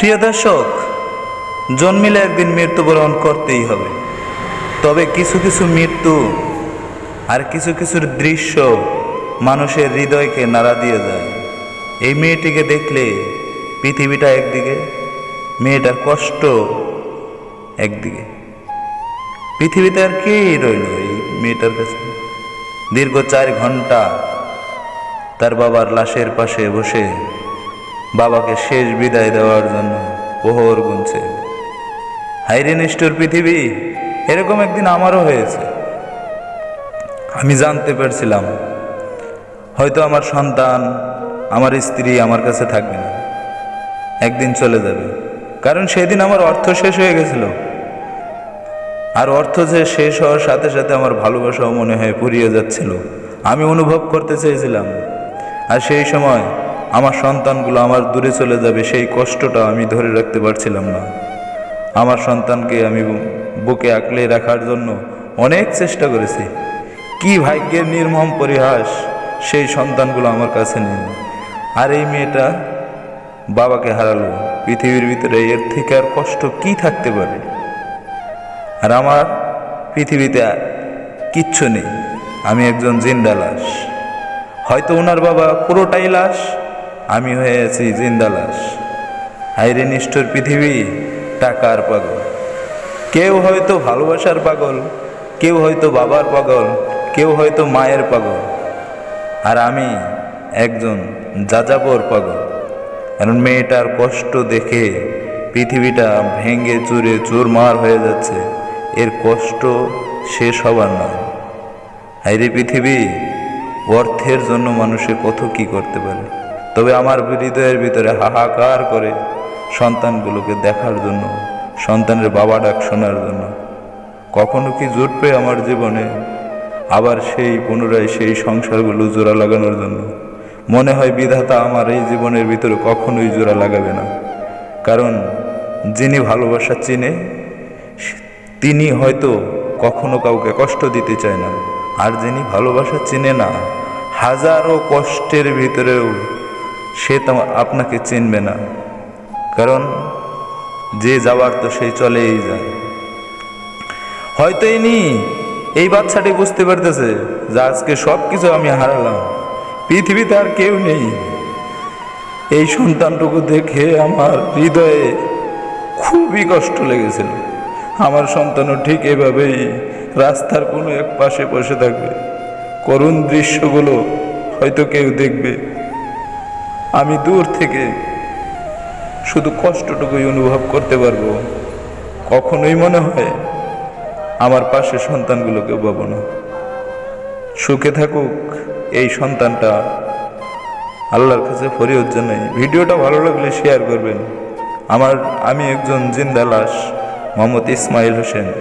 প্রিয় দর্শক, জন্মিলে একদিন মৃত্যুবরণ করতেই হবে। তবে কিছু কিছু মৃত্যু আর কিছু কিছুর দৃশ্য মানুষের হৃদয়কে নাড়া দিয়ে যায়। এই মেয়েটিকে দেখলে পৃথিবীটা একদিকে, মেয়েটার কষ্ট একদিকে। পৃথিবীতে আর কে রইল এই মেয়েটার কাছে? দীর্ঘ চার ঘণ্টা তার বাবার লাশের পাশে বসে বাবাকে শেষ বিদায় দেওয়ার জন্য প্রহর গুনছে। হাইরে নিষ্ঠুর পৃথিবী, এরকম একদিন আমারও হয়েছে। আমি জানতে পারছিলাম, হয়তো আমার সন্তান, আমার স্ত্রী আমার কাছে থাকবে না। একদিন চলে যাবে। কারণ সেদিন আমার অর্থ শেষ হয়ে গেছিল। আর অর্থ যে শেষ হওয়ার সাথে সাথে আমার ভালোবাসাও মনে হয় পুরিয়ে যাচ্ছিল। আমি অনুভব করতে চেয়েছিলাম। আর সেই সময় আমার সন্তানগুলো আমার দূরে চলে যাবে, সেই কষ্টটা আমি ধরে রাখতে পারছিলাম না। আমার সন্তানকে আমি বুকে আঁকলে রাখার জন্য অনেক চেষ্টা করেছি। কি ভাগ্যের নির্মম পরিহাস, সেই সন্তানগুলো আমার কাছে নেই। আর এই মেয়েটা বাবাকে হারালো। পৃথিবীর ভিতরে এর থেকে আর কষ্ট কি থাকতে পারে? আর আমার পৃথিবীতে কিচ্ছু নেই। আমি একজন জিন্দা লাশ হয়তো ওনার বাবা পুরোটাই লাশ আমি হয়ে আছি জিন্দা লাশ হাইরে নিষ্ঠুর পৃথিবী, টাকার পাগল। কেউ হয়তো ভালোবাসার পাগল, কেউ হয়তো বাবার পাগল, কেউ হয়তো মায়ের পাগল। আর আমি একজন যাযাবর পাগল। কারণ মেয়েটার কষ্ট দেখে পৃথিবীটা ভেঙে চুরে চুরমার হয়ে যাচ্ছে। এর কষ্ট শেষ হবার নয়। হাইরে পৃথিবী, অর্থের জন্য মানুষে কত কি করতে পারে? তবে আমার হৃদয়ের ভিতরে হাহাকার করে সন্তানগুলোকে দেখার জন্য, সন্তানের বাবা ডাক শোনার জন্য। কখনো কি জুটবে আমার জীবনে? আবার সেই পুনরায় সেই সংসারগুলো জোড়া লাগানোর জন্য। মনে হয় বিধাতা আমার এই জীবনের ভিতরে কখনোই জোড়া লাগাবে না। কারণ যিনি ভালোবাসা চিনে, তিনি হয়তো কখনো কাউকে কষ্ট দিতে চায় না। আর যিনি ভালোবাসা চিনে না, হাজারো কষ্টের ভিতরেও সে তো আপনাকে চিনবে না। কারণ যে যাওয়ার তো সেই চলেই যায়। হয়তো ইনি এই বাচ্চাটি বুঝতে পারতেছে যে আজকে সব কিছু আমি হারালাম। পৃথিবীতে আর কেউ নেই। এই সন্তানটুকু দেখে আমার হৃদয়ে খুবই কষ্ট লেগেছিল। আমার সন্তানও ঠিক এভাবেই রাস্তার কোনো এক পাশে বসে থাকবে। করুণ দৃশ্যগুলো হয়তো কেউ দেখবে। আমি দূর থেকে শুধু কষ্টটুকুই অনুভব করতে পারব। কখনোই মনে হয় আমার পাশে সন্তানগুলোকে পাবো না। সুখে থাকুক এই সন্তানটা। আল্লাহর কাছে ফরিয়ত জানাই। ভিডিওটা ভালো লাগলে শেয়ার করবেন। আমার, আমি একজন জিন্দা লাশ, মোহাম্মদ ইসমাইল হোসেন।